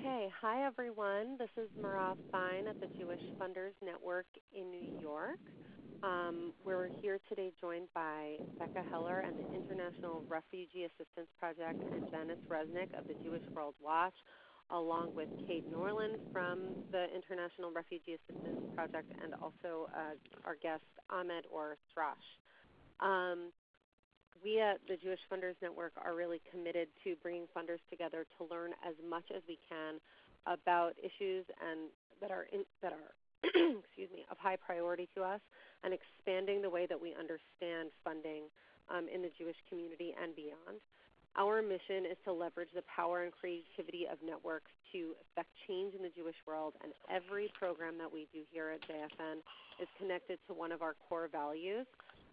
Okay, hi everyone. This is Miraz Fine at the Jewish Funders Network in New York. Um, we're here today joined by Becca Heller and the International Refugee Assistance Project and Janice Resnick of the Jewish World Watch, along with Kate Norland from the International Refugee Assistance Project and also uh, our guest Ahmed or Thrash. Um, we at the Jewish Funders Network are really committed to bringing funders together to learn as much as we can about issues and that are in, that are excuse me of high priority to us and expanding the way that we understand funding um, in the Jewish community and beyond. Our mission is to leverage the power and creativity of networks to affect change in the Jewish world, and every program that we do here at JFN is connected to one of our core values.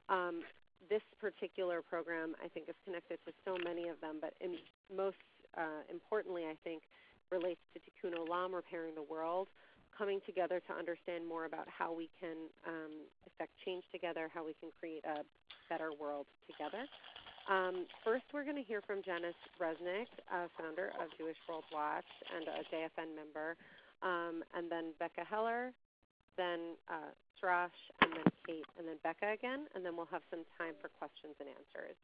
Um, this particular program, I think, is connected to so many of them, but most uh, importantly, I think, relates to Tikkun Olam, repairing the world, coming together to understand more about how we can um, affect change together, how we can create a better world together. Um, first, we're going to hear from Janice Resnick, founder of Jewish World Watch and a JFN member, um, and then Becca Heller, then uh, Thrash, and then Kate, and then Becca again, and then we'll have some time for questions and answers.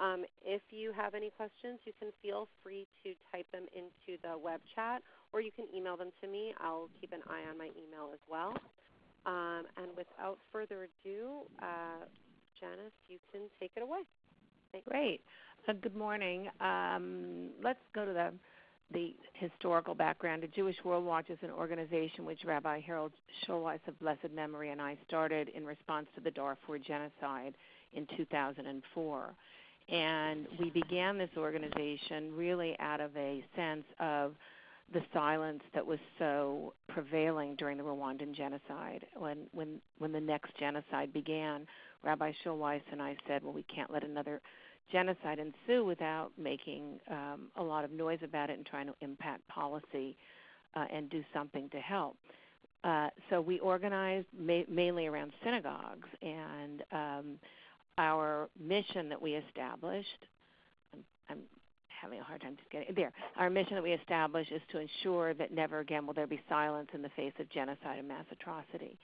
Um, if you have any questions, you can feel free to type them into the web chat or you can email them to me. I'll keep an eye on my email as well. Um, and without further ado, uh, Janice, you can take it away. Thanks. Great. Uh, good morning. Um, let's go to the the historical background. The Jewish World Watch is an organization which Rabbi Harold Schulweis of blessed memory and I started in response to the Darfur genocide in 2004. And we began this organization really out of a sense of the silence that was so prevailing during the Rwandan genocide. When when when the next genocide began, Rabbi Schulweis and I said, well, we can't let another genocide ensue without making um, a lot of noise about it and trying to impact policy uh, and do something to help. Uh, so we organized ma- mainly around synagogues, and um, our mission that we established. I'm, I'm having a hard time just getting there. Our mission that we established is to ensure that never again will there be silence in the face of genocide and mass atrocity.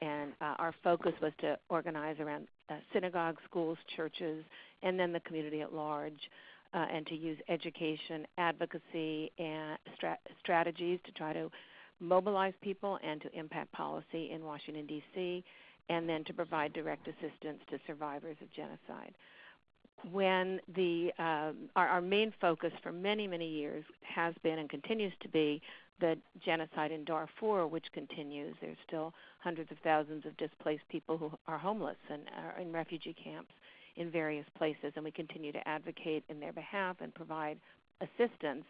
And uh, our focus was to organize around uh, synagogues, schools, churches, and then the community at large, uh, and to use education, advocacy, and stra- strategies to try to mobilize people and to impact policy in Washington, D.C., and then to provide direct assistance to survivors of genocide when the um, our, our main focus for many many years has been and continues to be the genocide in Darfur, which continues. There's still hundreds of thousands of displaced people who are homeless and are in refugee camps in various places, and we continue to advocate in their behalf and provide assistance.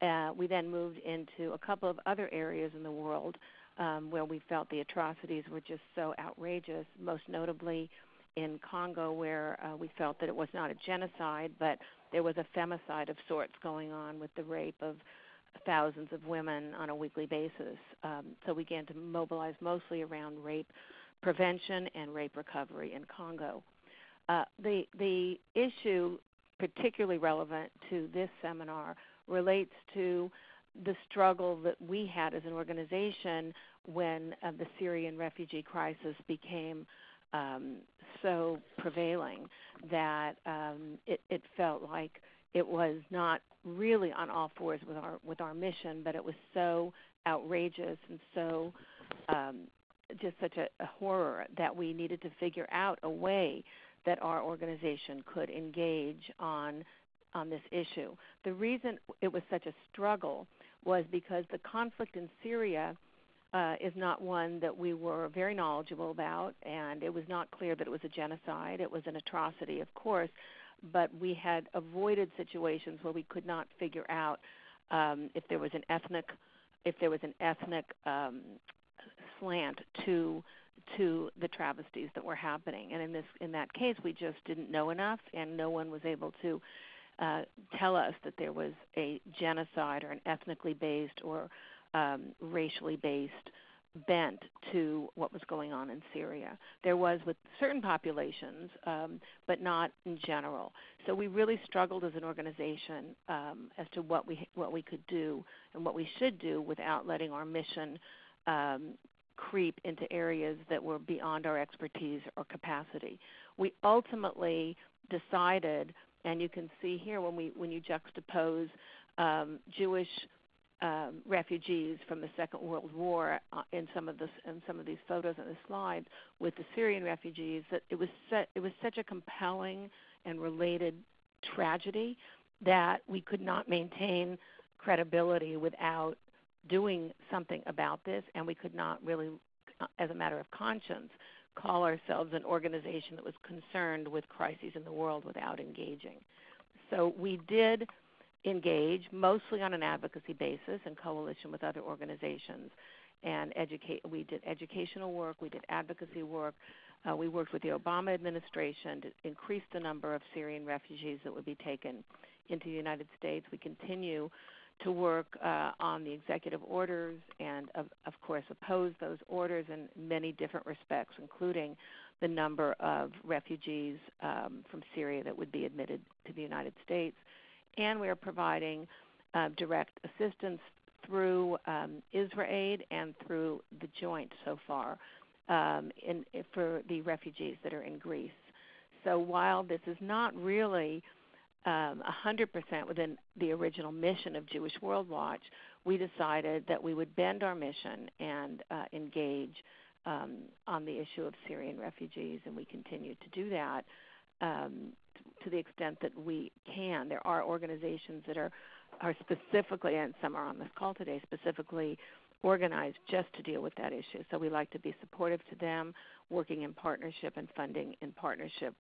Uh, we then moved into a couple of other areas in the world um, where we felt the atrocities were just so outrageous, most notably in Congo where uh, we felt that it was not a genocide, but there was a femicide of sorts going on with the rape of thousands of women on a weekly basis. Um, so we began to mobilize mostly around rape prevention and rape recovery in Congo. Uh, the the issue particularly relevant to this seminar relates to the struggle that we had as an organization when uh, the Syrian refugee crisis became um, so prevailing that um, it, it felt like it was not really on all fours with our with our mission, but it was so outrageous and so um, just such a, a horror that we needed to figure out a way that our organization could engage on on this issue. The reason it was such a struggle was because the conflict in Syria uh, is not one that we were very knowledgeable about, and it was not clear that it was a genocide. It was an atrocity, of course, but we had avoided situations where we could not figure out um, if there was an ethnic if there was an ethnic um, slant to to the travesties that were happening. And in this in that case, we just didn't know enough, and no one was able to uh, tell us that there was a genocide or an ethnically based or um, racially based bent to what was going on in Syria. There was with certain populations, um, but not in general. So we really struggled as an organization um, as to what we what we could do and what we should do without letting our mission um, creep into areas that were beyond our expertise or capacity. We ultimately decided, and you can see here when we when you juxtapose um, Jewish um, refugees from the Second World War uh, in some of in some of these photos on the slides with the Syrian refugees that it was set, it was such a compelling and related tragedy that we could not maintain credibility without doing something about this, and we could not really, uh, as a matter of conscience, call ourselves an organization that was concerned with crises in the world without engaging. So we did engage mostly on an advocacy basis in coalition with other organizations and educate we did educational work we did advocacy work uh, we worked with the obama administration to increase the number of syrian refugees that would be taken into the united states. We continue to work uh, on the executive orders and of, of course oppose those orders in many different respects including the number of refugees um, from syria that would be admitted to the united states and we are providing uh, direct assistance through um, IsraAid and through the Joint so far um, in, for the refugees that are in Greece. So while this is not really um, 100% within the original mission of Jewish World Watch, we decided that we would bend our mission and uh, engage um, on the issue of Syrian refugees, and we continue to do that. Um, to the extent that we can. There are organizations that are are specifically, and some are on this call today, specifically organized just to deal with that issue. So we like to be supportive to them, working in partnership and funding in partnership.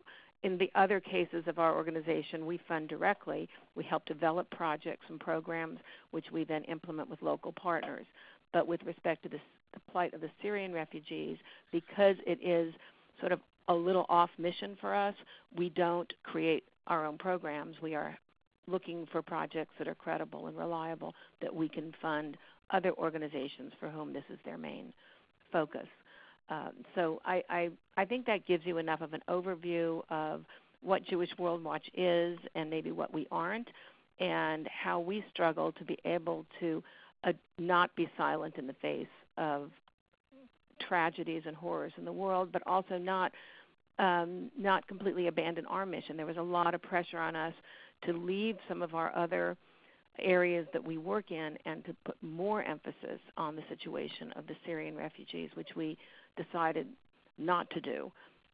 In the other cases of our organization, we fund directly. We help develop projects and programs, which we then implement with local partners. But with respect to the, the plight of the Syrian refugees, because it is sort of a little off mission for us. We don't create our own programs. We are looking for projects that are credible and reliable that we can fund other organizations for whom this is their main focus. Um, so I, I, I think that gives you enough of an overview of what Jewish World Watch is and maybe what we aren't, and how we struggle to be able to uh, not be silent in the face of tragedies and horrors in the world, but also not um, not completely abandon our mission. There was a lot of pressure on us to leave some of our other areas that we work in and to put more emphasis on the situation of the Syrian refugees, which we decided not to do.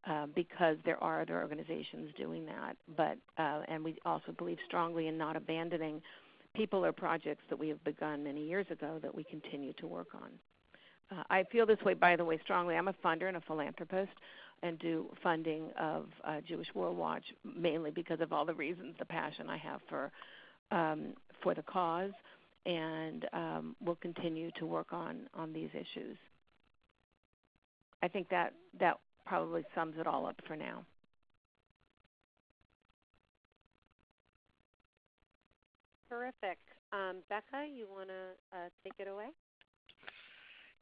Uh, because there are other organizations doing that, but uh, and we also believe strongly in not abandoning people or projects that we have begun many years ago that we continue to work on. Uh, I feel this way, by the way, strongly. I'm a funder and a philanthropist and do funding of uh, Jewish World Watch mainly because of all the reasons, the passion I have for um, for the cause, and um, we'll continue to work on on these issues. I think that that probably sums it all up for now. Terrific. Um, Becca, you want to uh, take it away?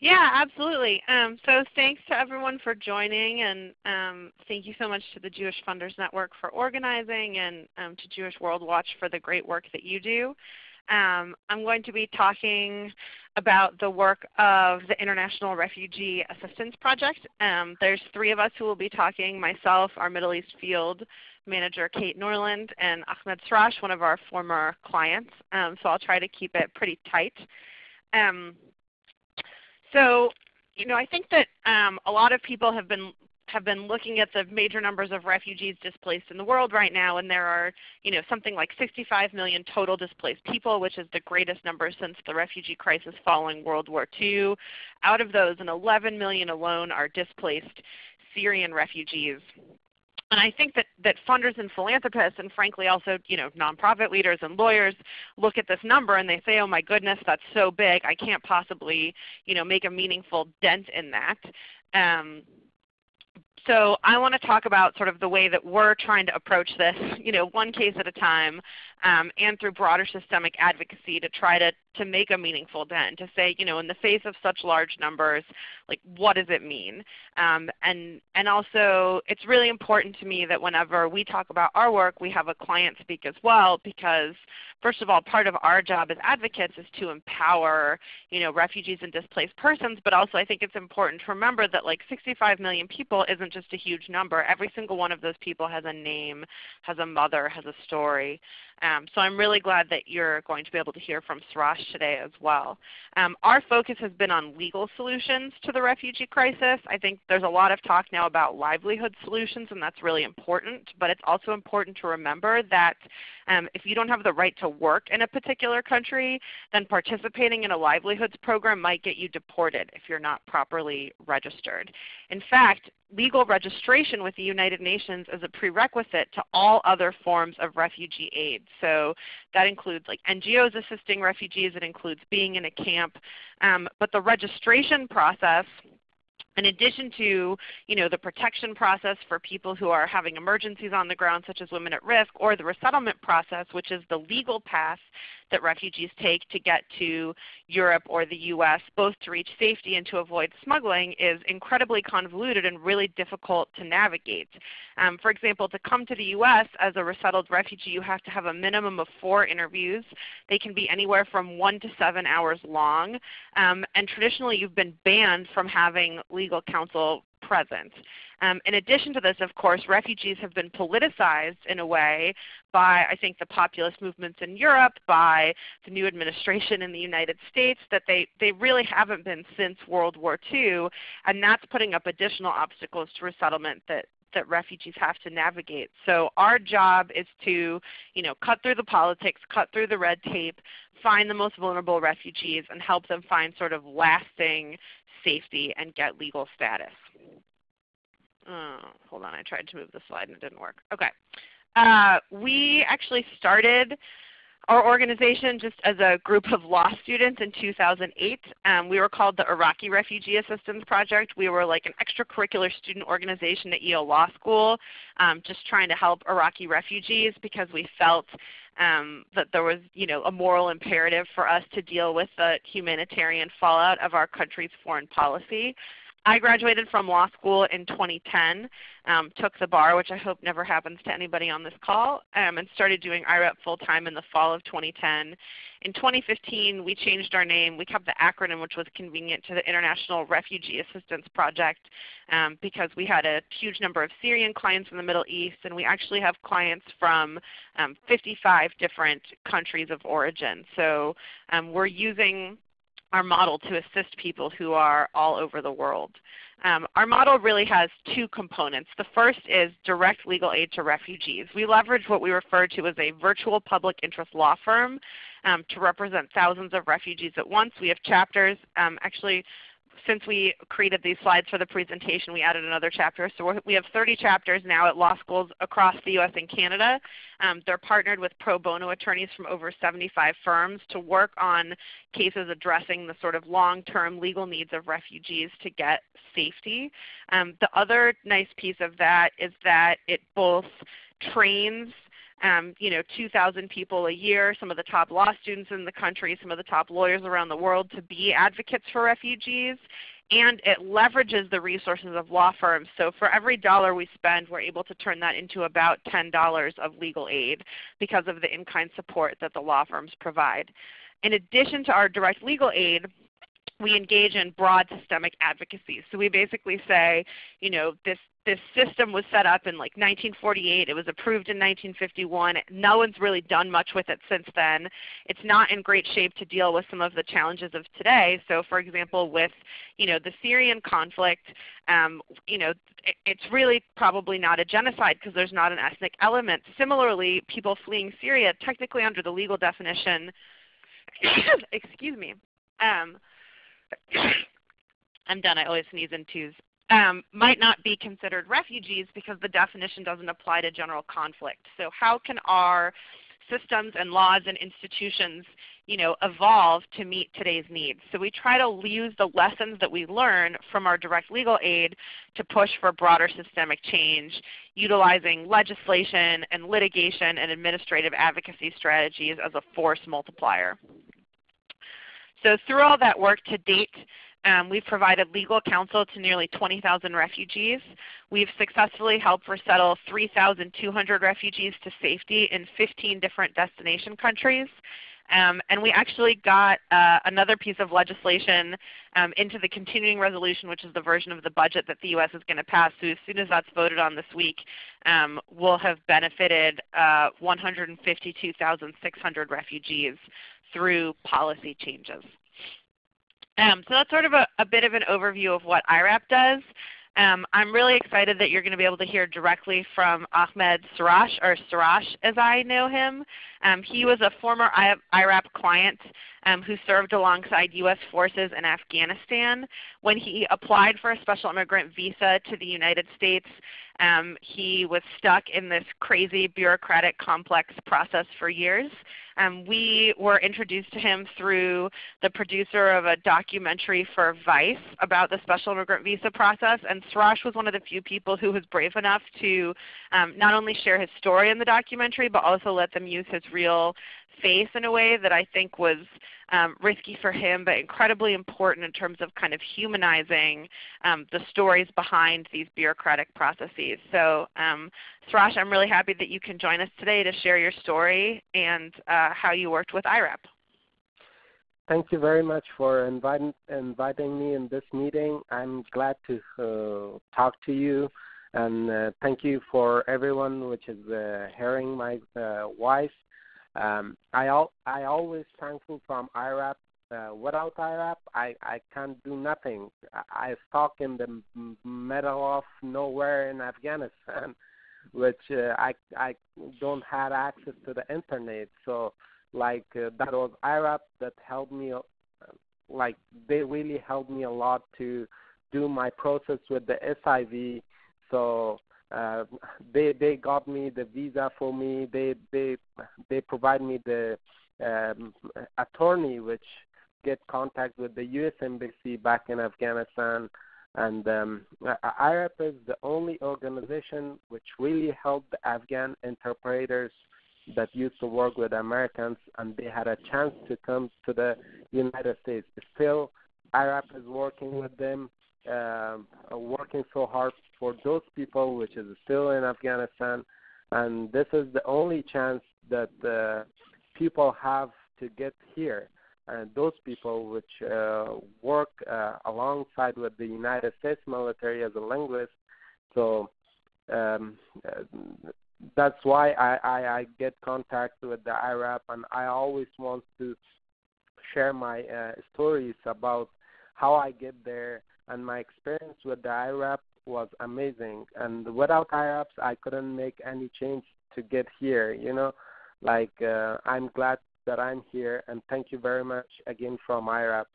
Yeah, absolutely. Um, so thanks to everyone for joining, and um, thank you so much to the Jewish Funders Network for organizing, and um, to Jewish World Watch for the great work that you do. Um, I'm going to be talking about the work of the International Refugee Assistance Project. Um, there's three of us who will be talking, myself, our Middle East Field Manager Kate Norland, and Ahmed Srash, one of our former clients. Um, so I'll try to keep it pretty tight. Um, so, you know, I think that um, a lot of people have been have been looking at the major numbers of refugees displaced in the world right now, and there are, you know, something like 65 million total displaced people, which is the greatest number since the refugee crisis following World War II. Out of those, an 11 million alone are displaced Syrian refugees. And I think that, that funders and philanthropists and frankly also you know, nonprofit leaders and lawyers look at this number and they say, oh my goodness, that's so big, I can't possibly you know, make a meaningful dent in that. Um, so I want to talk about sort of the way that we're trying to approach this, you know, one case at a time, um, and through broader systemic advocacy to try to to make a meaningful dent, to say, you know, in the face of such large numbers, like what does it mean? Um, and, and also it's really important to me that whenever we talk about our work, we have a client speak as well because first of all, part of our job as advocates is to empower you know, refugees and displaced persons, but also I think it's important to remember that like 65 million people isn't just a huge number. Every single one of those people has a name, has a mother, has a story. Um, so I'm really glad that you're going to be able to hear from Surash today as well. Um, our focus has been on legal solutions to the refugee crisis. I think there's a lot of talk now about livelihood solutions and that's really important, but it's also important to remember that um, if you don't have the right to work in a particular country, then participating in a livelihoods program might get you deported if you're not properly registered. In fact, legal registration with the United Nations is a prerequisite to all other forms of refugee aid. So that includes like NGOs assisting refugees, it includes being in a camp. Um, but the registration process in addition to you know, the protection process for people who are having emergencies on the ground such as women at risk, or the resettlement process which is the legal path that refugees take to get to Europe or the US, both to reach safety and to avoid smuggling, is incredibly convoluted and really difficult to navigate. Um, for example, to come to the US as a resettled refugee, you have to have a minimum of four interviews. They can be anywhere from one to seven hours long. Um, and traditionally you've been banned from having legal counsel present. Um, in addition to this, of course, refugees have been politicized in a way by, I think, the populist movements in Europe, by the new administration in the United States, that they, they really haven't been since World War II. And that's putting up additional obstacles to resettlement that, that refugees have to navigate. So our job is to you know, cut through the politics, cut through the red tape, find the most vulnerable refugees, and help them find sort of lasting safety and get legal status. Oh, hold on, I tried to move the slide and it didn't work. Okay. Uh, we actually started our organization just as a group of law students in 2008. Um, we were called the Iraqi Refugee Assistance Project. We were like an extracurricular student organization at Yale Law School um, just trying to help Iraqi refugees because we felt um, that there was you know, a moral imperative for us to deal with the humanitarian fallout of our country's foreign policy. I graduated from law school in 2010, um, took the bar, which I hope never happens to anybody on this call, um, and started doing IRAP full-time in the fall of 2010. In 2015, we changed our name. We kept the acronym, which was convenient to the International Refugee Assistance Project um, because we had a huge number of Syrian clients in the Middle East, and we actually have clients from um, 55 different countries of origin. So um, we're using our model to assist people who are all over the world. Um, our model really has two components. The first is direct legal aid to refugees. We leverage what we refer to as a virtual public interest law firm um, to represent thousands of refugees at once. We have chapters. Um, actually, since we created these slides for the presentation, we added another chapter. So we have 30 chapters now at law schools across the US and Canada. Um, they're partnered with pro bono attorneys from over 75 firms to work on cases addressing the sort of long-term legal needs of refugees to get safety. Um, the other nice piece of that is that it both trains um, you know, 2,000 people a year, some of the top law students in the country, some of the top lawyers around the world to be advocates for refugees. And it leverages the resources of law firms. So for every dollar we spend, we're able to turn that into about $10 of legal aid because of the in-kind support that the law firms provide. In addition to our direct legal aid, we engage in broad systemic advocacy. So we basically say, you know, this this system was set up in like 1948. It was approved in 1951. No one's really done much with it since then. It's not in great shape to deal with some of the challenges of today. So for example, with you know, the Syrian conflict, um, you know, it, it's really probably not a genocide because there's not an ethnic element. Similarly, people fleeing Syria, technically under the legal definition, excuse me, um, I'm done. I always sneeze in twos um, might not be considered refugees because the definition doesn't apply to general conflict. So how can our systems and laws and institutions you know, evolve to meet today's needs. So we try to use the lessons that we learn from our direct legal aid to push for broader systemic change, utilizing legislation and litigation and administrative advocacy strategies as a force multiplier. So through all that work to date, um, we've provided legal counsel to nearly 20,000 refugees. We've successfully helped resettle 3,200 refugees to safety in 15 different destination countries. Um, and we actually got uh, another piece of legislation um, into the continuing resolution, which is the version of the budget that the U.S. is going to pass. So as soon as that's voted on this week, um, we'll have benefited uh, 152,600 refugees through policy changes. Um, so that's sort of a, a, bit of an overview of what IRAP does. Um, I'm really excited that you're going to be able to hear directly from Ahmed Sarash, or Sarash as I know him. Um, he was a former IRAP client um, who served alongside U.S. forces in Afghanistan. When he applied for a special immigrant visa to the United States, um, he was stuck in this crazy bureaucratic complex process for years. Um, we were introduced to him through the producer of a documentary for Vice about the special immigrant visa process, and Sarash was one of the few people who was brave enough to um, not only share his story in the documentary, but also let them use his real face in a way that I think was um, risky for him, but incredibly important in terms of kind of humanizing um, the stories behind these bureaucratic processes. So um, Sarash, I'm really happy that you can join us today to share your story and uh, how you worked with IRAP. Thank you very much for inviting, inviting me in this meeting. I'm glad to uh, talk to you. And uh, thank you for everyone which is uh, hearing my uh, voice. Um, I al- I always thankful from IRAP. Uh, without IRAP, I I can't do nothing. I, I stuck in the middle of nowhere in Afghanistan, which uh, I I don't have access to the internet. So like uh, that was IRAP that helped me. Uh, like they really helped me a lot to do my process with the SIV. So uh, they they got me the visa for me. They they they provide me the um, attorney which get contact with the U.S. embassy back in Afghanistan. And um, IRAP is the only organization which really helped the Afghan interpreters that used to work with Americans, and they had a chance to come to the United States. Still, IRAP is working with them, uh, working so hard for those people which is still in Afghanistan, and this is the only chance that uh, people have to get here. And those people which uh, work uh, alongside with the United States military as a linguist, so um, that's why I, I, I get contact with the IRAP, and I always want to share my uh, stories about how I get there and my experience with the IRAP was amazing. And without IRAPs, I couldn't make any change to get here. You know, like uh, I'm glad that I'm here, and thank you very much again from IRAP.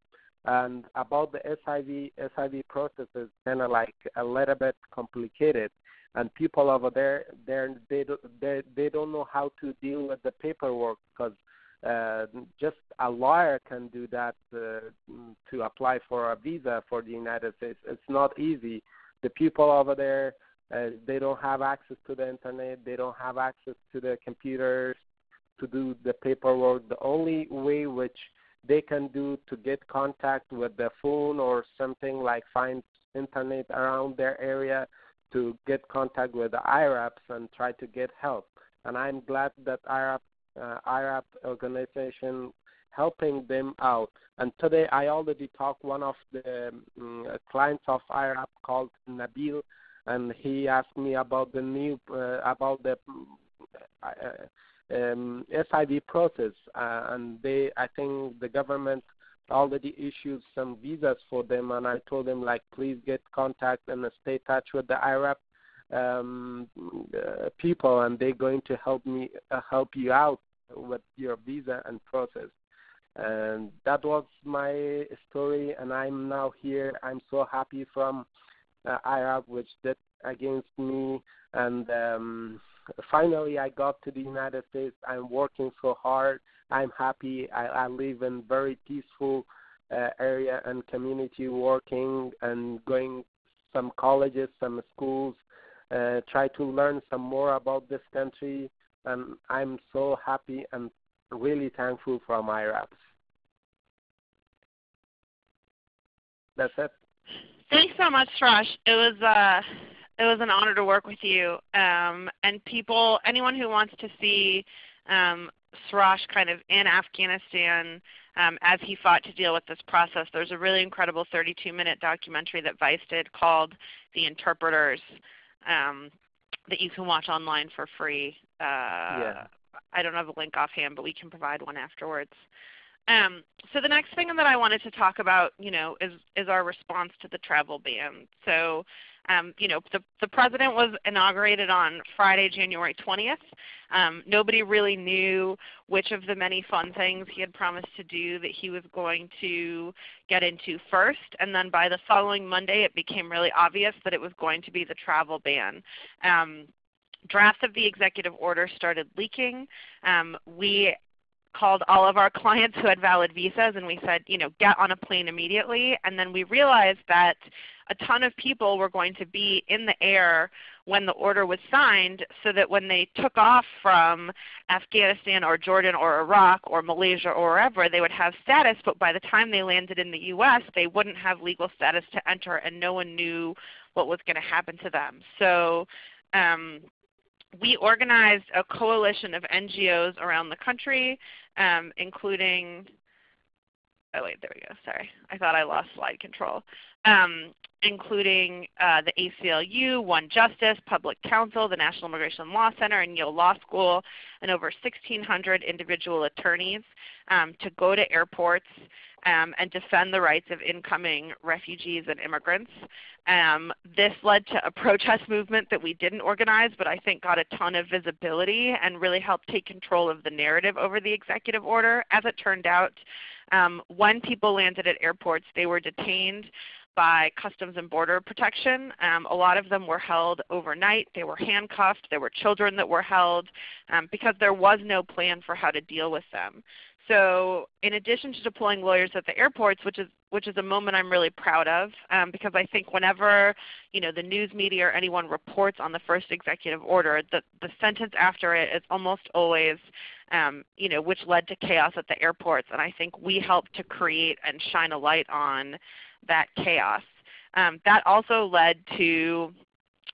And about the SIV, SIV process is kind of like a little bit complicated, and people over there, they they they don't know how to deal with the paperwork because uh, just a lawyer can do that uh, to apply for a visa for the United States. It's not easy the people over there uh, they don't have access to the internet they don't have access to the computers to do the paperwork the only way which they can do to get contact with the phone or something like find internet around their area to get contact with the IRAPs and try to get help. And I'm glad that IRAP, uh, IRAP organization helping them out. And today I already talked one of the um, clients of IRAP called Nabil, and he asked me about the new uh, about the uh, um, SIV process, uh, and they I think the government already issued some visas for them, and I told them like please get contact and stay touch with the IRAP um, uh, people, and they're going to help me uh, help you out with your visa and process. And that was my story and i'm now here. I'm so happy from uh, IRAP which did against me. And um finally i got to the united states. I'm working so hard. I'm happy. I, I live in very peaceful uh, area and community working and going some colleges some schools uh, try to learn some more about this country and i'm so happy and really thankful for IRAPs That's it. Thanks so much, Suraj. It was uh, it was an honor to work with you. Um, and people, anyone who wants to see um, Suraj kind of in Afghanistan um, as he fought to deal with this process, there's a really incredible 32-minute documentary that Vice did called "The Interpreters" um, that you can watch online for free. Uh, yeah. I don't have a link offhand, but we can provide one afterwards. Um, so the next thing that I wanted to talk about, you know, is is our response to the travel ban. So, um, you know, the the president was inaugurated on Friday, January 20th. Um, nobody really knew which of the many fun things he had promised to do that he was going to get into first. And then by the following Monday, it became really obvious that it was going to be the travel ban. Um, drafts of the executive order started leaking. Um, we called all of our clients who had valid visas and we said, you know, get on a plane immediately. And then we realized that a ton of people were going to be in the air when the order was signed so that when they took off from Afghanistan or Jordan or Iraq or Malaysia or wherever, they would have status, but by the time they landed in the U.S., they wouldn't have legal status to enter and no one knew what was going to happen to them. So um, we organized a coalition of NGOs around the country, um, including, oh wait, there we go, sorry. I thought I lost slide control. Um, including uh, the ACLU, One Justice, Public Counsel, the National Immigration Law Center, and Yale Law School, and over 1,600 individual attorneys um, to go to airports um, and defend the rights of incoming refugees and immigrants. Um, this led to a protest movement that we didn't organize, but I think got a ton of visibility and really helped take control of the narrative over the executive order. As it turned out, um, when people landed at airports, they were detained by Customs and Border Protection. Um, a lot of them were held overnight. They were handcuffed. There were children that were held um, because there was no plan for how to deal with them. So in addition to deploying lawyers at the airports, which is which is a moment I'm really proud of, um, because I think whenever you know the news media or anyone reports on the first executive order, the the sentence after it is almost always, um, you know, which led to chaos at the airports, and I think we helped to create and shine a light on that chaos. Um, that also led to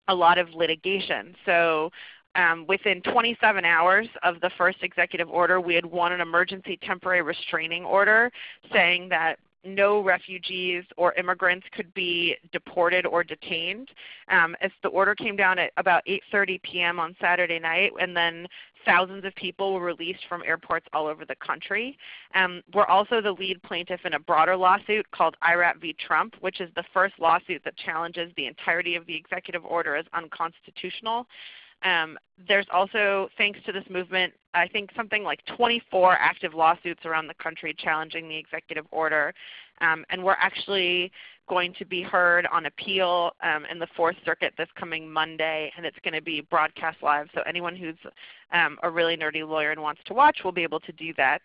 a lot of litigation. So um, within 27 hours of the first executive order, we had won an emergency temporary restraining order saying that no refugees or immigrants could be deported or detained. Um, as the order came down at about 8.30 p.m. on Saturday night, and then thousands of people were released from airports all over the country. Um, we're also the lead plaintiff in a broader lawsuit called IRAP v. Trump, which is the first lawsuit that challenges the entirety of the executive order as unconstitutional. Um, there's also, thanks to this movement, I think something like 24 active lawsuits around the country challenging the executive order. Um, and we're actually going to be heard on appeal um, in the Fourth Circuit this coming Monday, and it's going to be broadcast live. So anyone who's um, a really nerdy lawyer and wants to watch will be able to do that.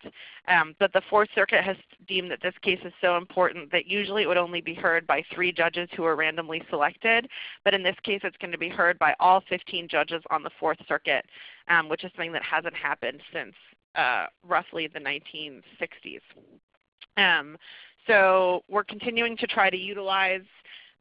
Um, but the Fourth Circuit has deemed that this case is so important that usually it would only be heard by three judges who are randomly selected. But in this case, it's going to be heard by all 15 judges on the Fourth Circuit, um, which is something that hasn't happened since uh, roughly the 1960s. Um, so we're continuing to try to utilize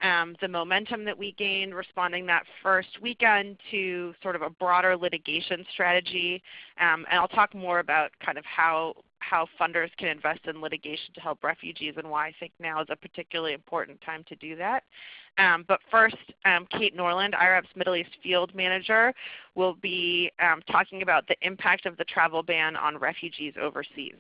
um, the momentum that we gained responding that first weekend to sort of a broader litigation strategy. Um, and I'll talk more about kind of how, how funders can invest in litigation to help refugees and why I think now is a particularly important time to do that. Um, but first, um, Kate Norland, IRAP's Middle East Field Manager, will be um, talking about the impact of the travel ban on refugees overseas.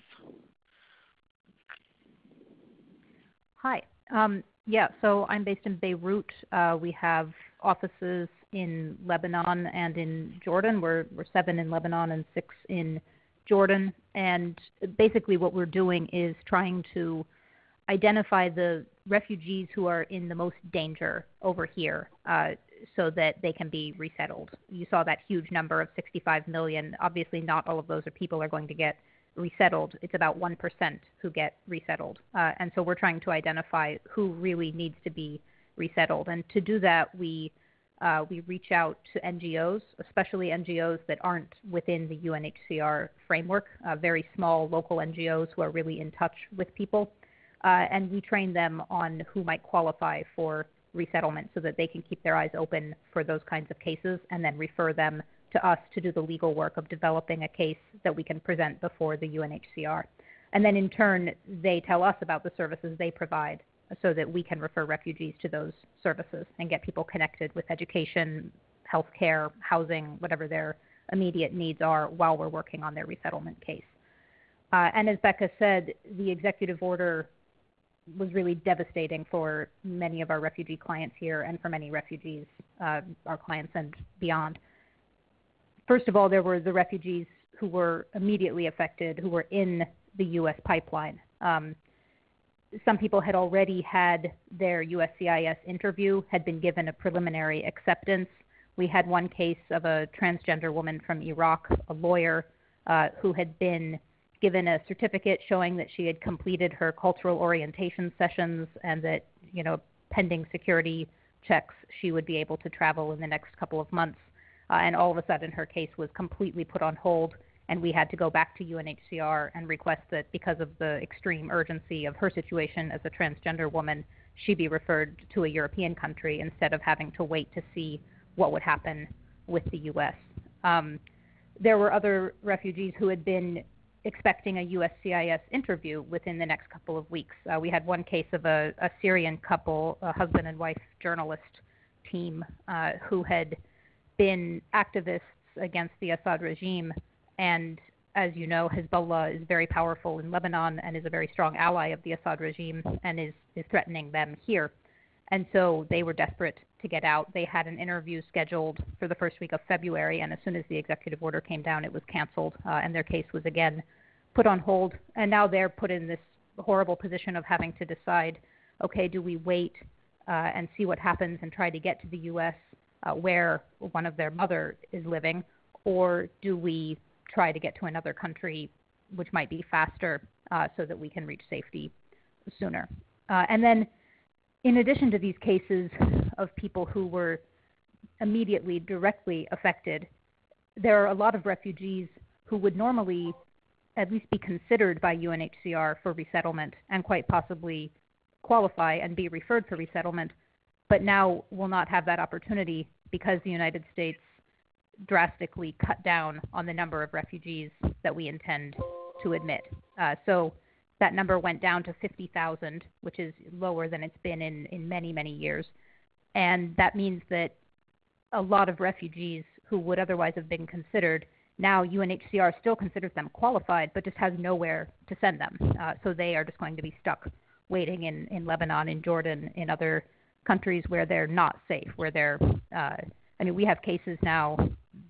Hi. Um, yeah, so I'm based in Beirut. Uh, we have offices in Lebanon and in Jordan. We're, we're seven in Lebanon and six in Jordan. And basically, what we're doing is trying to identify the refugees who are in the most danger over here uh, so that they can be resettled. You saw that huge number of 65 million. Obviously, not all of those are people are going to get resettled. It's about 1% who get resettled. Uh, and so we're trying to identify who really needs to be resettled. And to do that, we, uh, we reach out to NGOs, especially NGOs that aren't within the UNHCR framework, uh, very small local NGOs who are really in touch with people. uh, and we train them on who might qualify for resettlement so that they can keep their eyes open for those kinds of cases and then refer them to us to do the legal work of developing a case that we can present before the UNHCR. And then in turn, they tell us about the services they provide so that we can refer refugees to those services and get people connected with education, health care, housing, whatever their immediate needs are while we're working on their resettlement case. Uh, and as Becca said, the executive order was really devastating for many of our refugee clients here and for many refugees, uh, our clients and beyond. First of all, there were the refugees who were immediately affected, who were in the U.S. pipeline. Um, some people had already had their USCIS interview, had been given a preliminary acceptance. We had one case of a transgender woman from Iraq, a lawyer, uh, who had been given a certificate showing that she had completed her cultural orientation sessions and that, you know, pending security checks, she would be able to travel in the next couple of months. Uh, and all of a sudden, her case was completely put on hold and we had to go back to UNHCR and request that because of the extreme urgency of her situation as a transgender woman, she be referred to a European country instead of having to wait to see what would happen with the U.S. Um, there were other refugees who had been expecting a USCIS interview within the next couple of weeks. Uh, we had one case of a, a, Syrian couple, a husband and wife journalist team, uh, who had been activists against the Assad regime and as you know, Hezbollah is very powerful in Lebanon and is a very strong ally of the Assad regime and is, is threatening them here. And so they were desperate to get out. They had an interview scheduled for the first week of February, and as soon as the executive order came down, it was canceled, uh, and their case was again put on hold. And now they're put in this horrible position of having to decide okay, do we wait uh, and see what happens and try to get to the U.S. Uh, where one of their mother is living, or do we try to get to another country, which might be faster, uh, so that we can reach safety sooner. Uh, and then, in addition to these cases of people who were immediately directly affected, there are a lot of refugees who would normally at least be considered by UNHCR for resettlement and quite possibly qualify and be referred for resettlement, but now will not have that opportunity because the United States drastically cut down on the number of refugees that we intend to admit. Uh, so that number went down to 50,000, which is lower than it's been in, in many, many years. And that means that a lot of refugees who would otherwise have been considered, now UNHCR still considers them qualified, but just has nowhere to send them. Uh, so they are just going to be stuck waiting in, in Lebanon, in Jordan, in other countries where they're not safe, where they're uh, I mean, we have cases now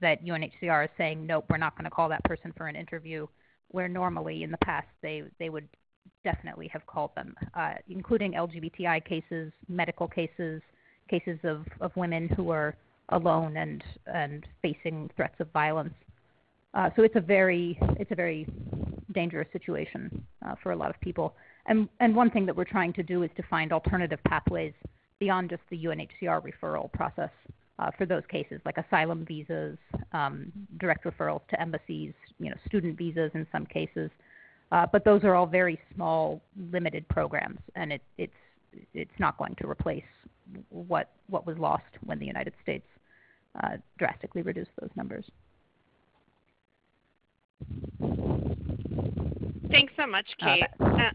that UNHCR is saying, nope, we're not going to call that person for an interview, where normally in the past they, they would definitely have called them, uh, including LGBTI cases, medical cases, cases of, of women who are alone and, and facing threats of violence. Uh, so it's a very it's a very dangerous situation uh, for a lot of people. And and one thing that we're trying to do is to find alternative pathways beyond just the UNHCR referral process uh, for those cases, like asylum visas, um, direct referrals to embassies, you know, student visas in some cases. Uh, but those are all very small, limited programs, and it, it's it's not going to replace what what was lost when the United States uh, drastically reduced those numbers. Thanks so much, uh, Kate. Uh,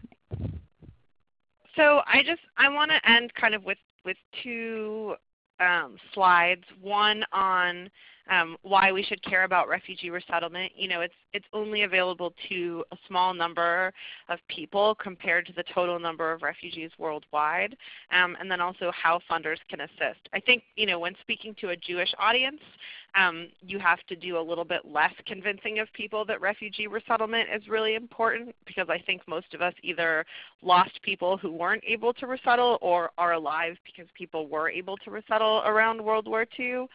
so I just I want to end kind of with with two um, slides. One on um, why we should care about refugee resettlement. You know, it's it's only available to a small number of people compared to the total number of refugees worldwide, um, and then also how funders can assist. I think you know when speaking to a Jewish audience, um, you have to do a little bit less convincing of people that refugee resettlement is really important because I think most of us either lost people who weren't able to resettle or are alive because people were able to resettle around World War II.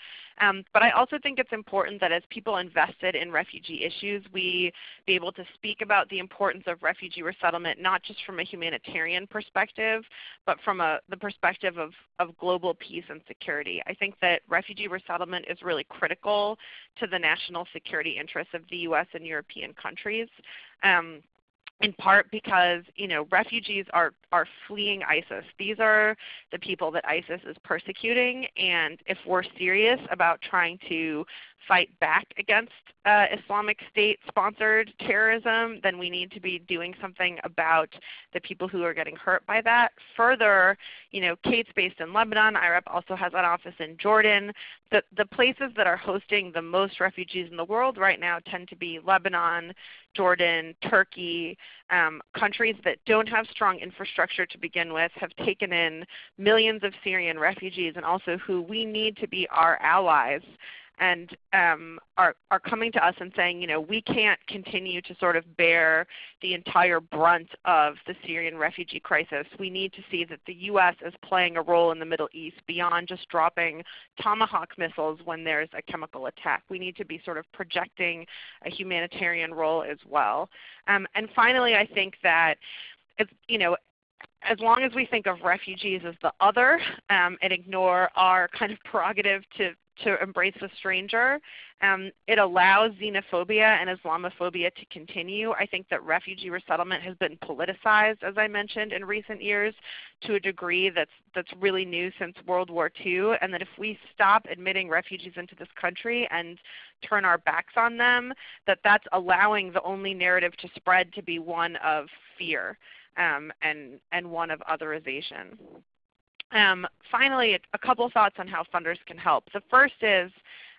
Um, but I also think it's important that as people invested in refugee issues, we be able to speak about the importance of refugee resettlement not just from a humanitarian perspective, but from a, the perspective of, of global peace and security. I think that refugee resettlement is really critical to the national security interests of the U.S. and European countries. Um, in part because you know refugees are are fleeing ISIS. These are the people that ISIS is persecuting, and if we're serious about trying to fight back against uh, Islamic State sponsored terrorism, then we need to be doing something about the people who are getting hurt by that. Further, you know, Kate's based in Lebanon. IRAP also has an office in Jordan. The, the places that are hosting the most refugees in the world right now tend to be Lebanon, Jordan, Turkey, um, countries that don't have strong infrastructure to begin with, have taken in millions of Syrian refugees, and also who we need to be our allies and um, are, are coming to us and saying, you know, we can't continue to sort of bear the entire brunt of the Syrian refugee crisis. We need to see that the U.S. is playing a role in the Middle East beyond just dropping Tomahawk missiles when there's a chemical attack. We need to be sort of projecting a humanitarian role as well. Um, and finally, I think that it's, you know, as long as we think of refugees as the other um, and ignore our kind of prerogative to to embrace a stranger. Um, it allows xenophobia and Islamophobia to continue. I think that refugee resettlement has been politicized, as I mentioned, in recent years to a degree that's, that's really new since World War II, and that if we stop admitting refugees into this country and turn our backs on them, that that's allowing the only narrative to spread to be one of fear um, and, and one of otherization. Um, finally, a couple thoughts on how funders can help. The first is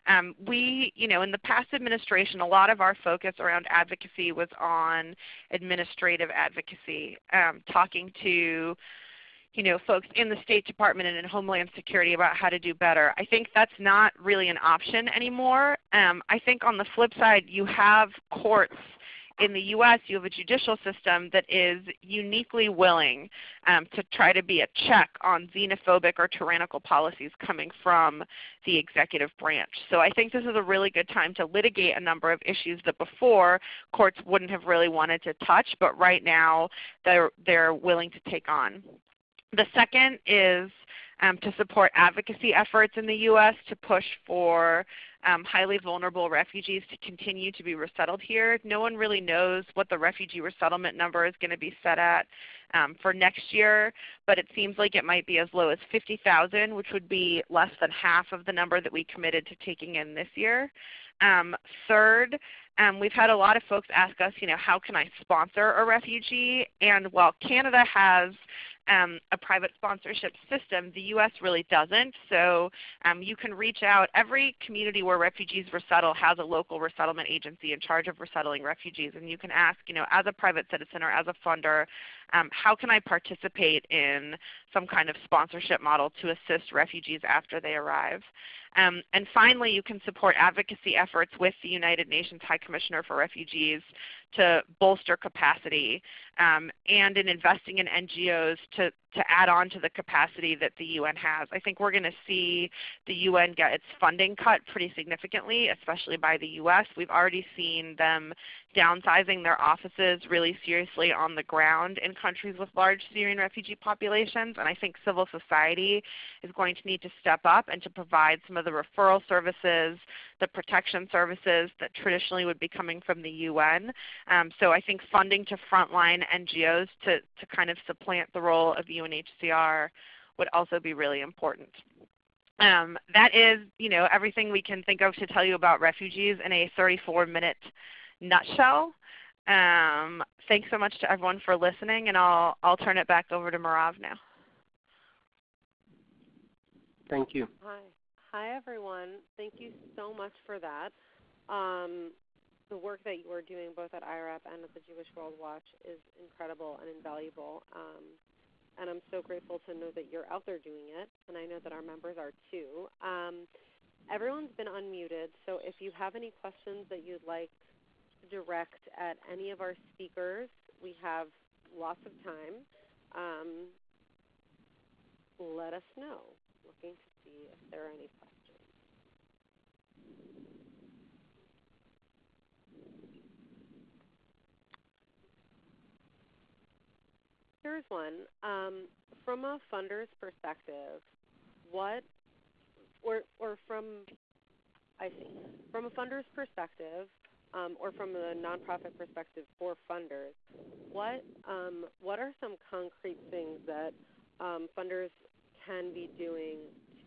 um, we, you know, in the past administration, a lot of our focus around advocacy was on administrative advocacy, um, talking to you know, folks in the State Department and in Homeland Security about how to do better. I think that's not really an option anymore. Um, I think on the flip side, you have courts in the U.S., you have a judicial system that is uniquely willing um, to try to be a check on xenophobic or tyrannical policies coming from the executive branch. So I think this is a really good time to litigate a number of issues that before courts wouldn't have really wanted to touch, but right now they're, they're willing to take on. The second is um, to support advocacy efforts in the U.S. to push for um, highly vulnerable refugees to continue to be resettled here. No one really knows what the refugee resettlement number is going to be set at um, for next year, but it seems like it might be as low as 50,000, which would be less than half of the number that we committed to taking in this year. Um, third, um, we've had a lot of folks ask us, you know, how can I sponsor a refugee? And while Canada has um, a private sponsorship system. The U.S. really doesn't. So um, you can reach out. Every community where refugees resettle has a local resettlement agency in charge of resettling refugees. And you can ask, you know, as a private citizen or as a funder, um, how can I participate in some kind of sponsorship model to assist refugees after they arrive? Um, and finally, you can support advocacy efforts with the United Nations High Commissioner for Refugees to bolster capacity um, and in investing in NGOs to, to add on to the capacity that the UN has. I think we're going to see the UN get its funding cut pretty significantly, especially by the US. We've already seen them downsizing their offices really seriously on the ground in countries with large Syrian refugee populations. And I think civil society is going to need to step up and to provide some of the referral services, the protection services that traditionally would be coming from the UN. Um, so I think funding to frontline NGOs to, to kind of supplant the role of UNHCR would also be really important. Um, that is, you know, everything we can think of to tell you about refugees in a 34-minute nutshell. Um, thanks so much to everyone for listening, and I'll, I'll turn it back over to Marav now. Thank you. Hi. Hi, everyone. Thank you so much for that. Um, the work that you are doing both at IRAP and at the Jewish World Watch is incredible and invaluable. Um, and I'm so grateful to know that you're out there doing it, and I know that our members are too. Um, everyone's been unmuted, so if you have any questions that you'd like to direct at any of our speakers, we have lots of time. Um, let us know. Looking to see if there are any questions. Here's one. Um, from a funder's perspective, what, or, or from, I see, from a funder's perspective, um, or from a nonprofit perspective for funders, what um, what are some concrete things that um, funders can be doing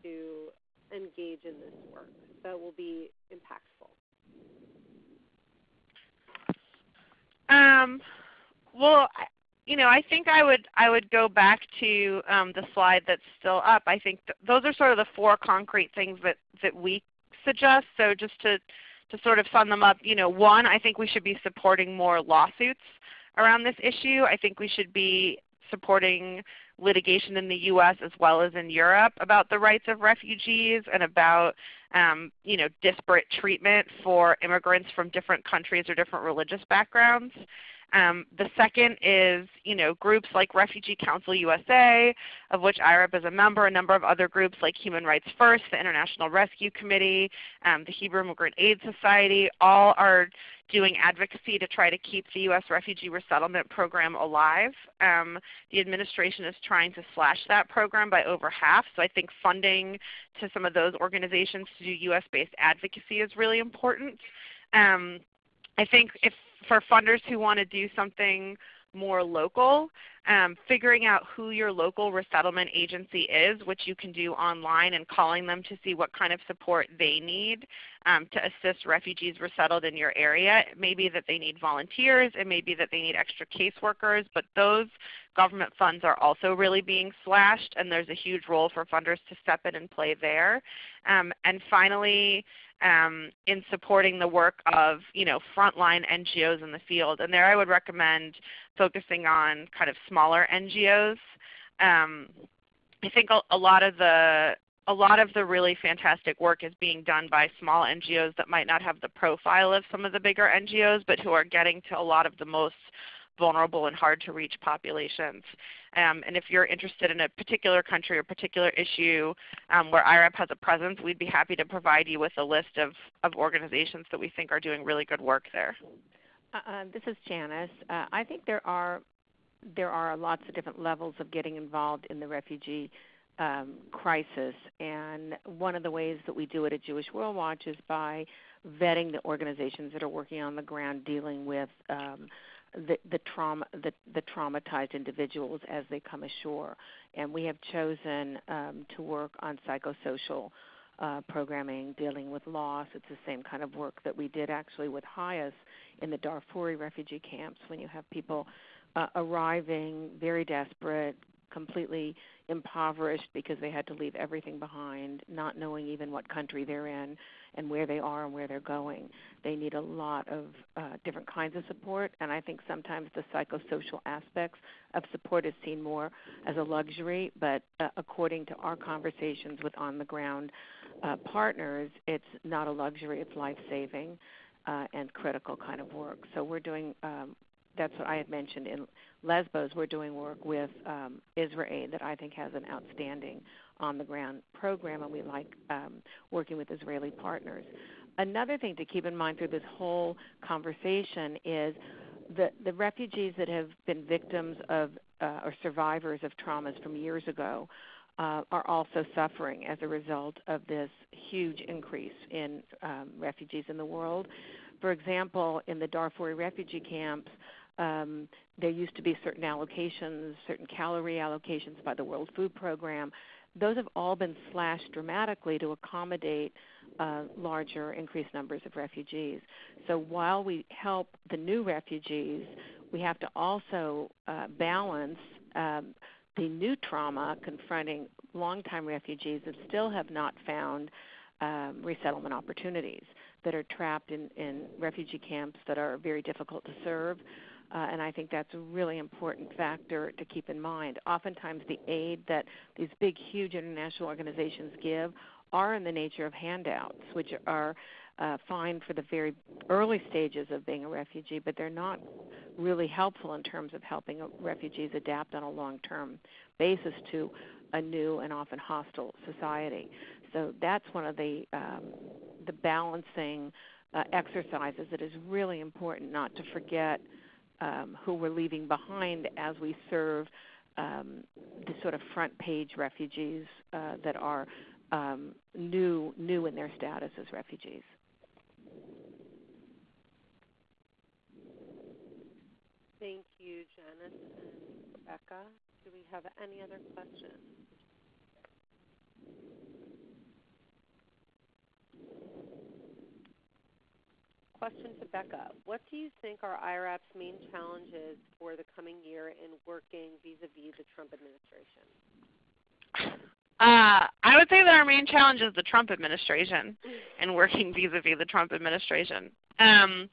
to engage in this work that will be impactful? Um, well, you know, I think I would I would go back to um, the slide that's still up. I think th- those are sort of the four concrete things that that we suggest. So just to to sort of sum them up, you know, one, I think we should be supporting more lawsuits around this issue. I think we should be supporting litigation in the U.S. as well as in Europe about the rights of refugees and about um, you know, disparate treatment for immigrants from different countries or different religious backgrounds. Um, the second is you know, groups like Refugee Council USA, of which IRAP is a member, a number of other groups like Human Rights First, the International Rescue Committee, um, the Hebrew Immigrant Aid Society, all are doing advocacy to try to keep the U.S. refugee resettlement program alive. Um, the administration is trying to slash that program by over half, so I think funding to some of those organizations to do U.S.-based advocacy is really important. Um, I think if for funders who want to do something more local, um, figuring out who your local resettlement agency is, which you can do online, and calling them to see what kind of support they need um, to assist refugees resettled in your area. It may be that they need volunteers, it may be that they need extra caseworkers, but those government funds are also really being slashed, and there's a huge role for funders to step in and play there. Um, and finally, um, in supporting the work of you know frontline NGOs in the field. And there I would recommend focusing on kind of smaller NGOs. Um, I think a, a, lot of the a lot of the really fantastic work is being done by small NGOs that might not have the profile of some of the bigger NGOs, but who are getting to a lot of the most vulnerable and hard to reach populations. Um, and if you're interested in a particular country or particular issue um, where IRAP has a presence, we'd be happy to provide you with a list of, of organizations that we think are doing really good work there. Uh, uh, this is Janice. Uh, I think there are there are lots of different levels of getting involved in the refugee um, crisis, and one of the ways that we do it at Jewish World Watch is by vetting the organizations that are working on the ground dealing with um, the, the trauma the, the traumatized individuals as they come ashore. And we have chosen um, to work on psychosocial uh, programming dealing with loss. It's the same kind of work that we did actually with HIAS in the Darfuri refugee camps when you have people uh, arriving very desperate, completely impoverished because they had to leave everything behind, not knowing even what country they're in and where they are and where they're going. They need a lot of uh, different kinds of support, and I think sometimes the psychosocial aspects of support is seen more as a luxury, but uh, according to our conversations with on the ground uh, partners, it's not a luxury, it's life saving. Uh, and critical kind of work. So we're doing um, that's what I had mentioned in Lesbos. We're doing work with um, IsraAID that I think has an outstanding on the ground program, and we like um, working with Israeli partners. Another thing to keep in mind through this whole conversation is the, the refugees that have been victims of uh, or survivors of traumas from years ago uh, are also suffering as a result of this huge increase in um, refugees in the world. For example, in the Darfur refugee camps, um, there used to be certain allocations, certain calorie allocations by the World Food Program. Those have all been slashed dramatically to accommodate uh, larger, increased numbers of refugees. So while we help the new refugees, we have to also uh, balance um, the new trauma confronting longtime refugees that still have not found um, resettlement opportunities, that are trapped in, in refugee camps that are very difficult to serve uh, and I think that's a really important factor to keep in mind. Oftentimes, the aid that these big, huge international organizations give are in the nature of handouts, which are uh, fine for the very early stages of being a refugee, but they're not really helpful in terms of helping refugees adapt on a long term basis to a new and often hostile society. So that's one of the um, the balancing uh, exercises that is really important not to forget um, who we're leaving behind as we serve um, the sort of front page refugees uh, that are um, new new in their status as refugees. Thank you, Janice and Rebecca. Do we have any other questions? Question to Becca. What do you think are IRAP's main challenges for the coming year in working vis-a-vis the Trump administration? Uh, I would say that our main challenge is the Trump administration and working vis-a-vis the Trump administration. Um,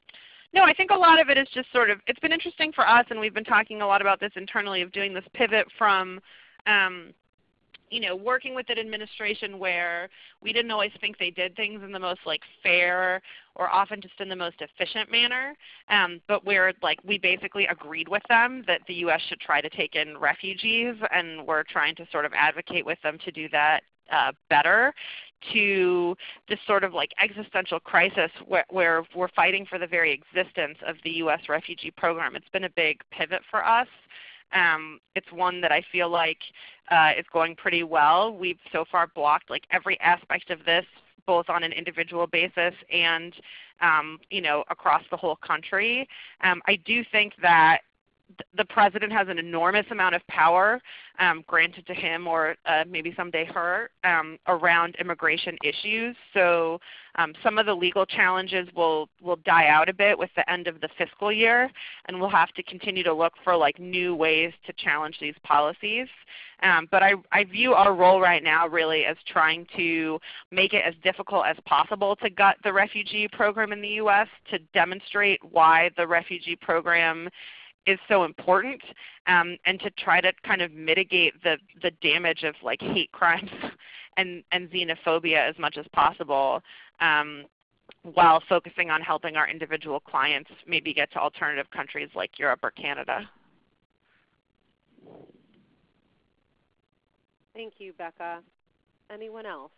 no, I think a lot of it is just sort of, it's been interesting for us, and we've been talking a lot about this internally, of doing this pivot from um, you know, working with an administration where we didn't always think they did things in the most like fair or often just in the most efficient manner, um, but where like we basically agreed with them that the U.S. should try to take in refugees, and we're trying to sort of advocate with them to do that uh, better to this sort of like existential crisis where, where, we're fighting for the very existence of the U.S. refugee program. It's been a big pivot for us. Um, it's one that I feel like uh, is going pretty well. We've so far blocked like every aspect of this, both on an individual basis and um, you know across the whole country. Um, I do think that the president has an enormous amount of power um, granted to him or uh, maybe someday her um, around immigration issues. So um, some of the legal challenges will, will die out a bit with the end of the fiscal year, and we'll have to continue to look for like new ways to challenge these policies. Um, but I, I view our role right now really as trying to make it as difficult as possible to gut the refugee program in the U.S. to demonstrate why the refugee program is so important um, and to try to kind of mitigate the, the damage of like hate crimes and, and xenophobia as much as possible um, while focusing on helping our individual clients maybe get to alternative countries like Europe or Canada. Thank you, Becca. Anyone else?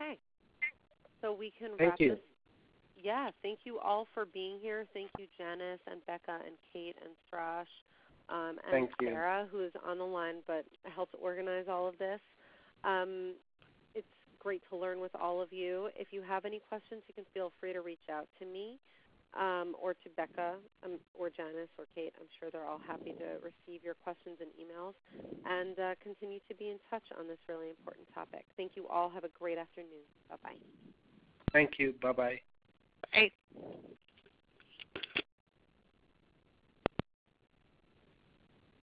Okay. So we can thank wrap you. this. Yeah, thank you all for being here. Thank you, Janice and Becca and Kate and Strash um, and thank Sarah, who is on the line but helped organize all of this. Um, it's great to learn with all of you. If you have any questions, you can feel free to reach out to me um, or to Becca um, or Janice or Kate. I'm sure they're all happy to receive your questions and emails and uh, continue to be in touch on this really important topic. Thank you all. Have a great afternoon. Bye-bye. Thank you. Bye-bye. Bye.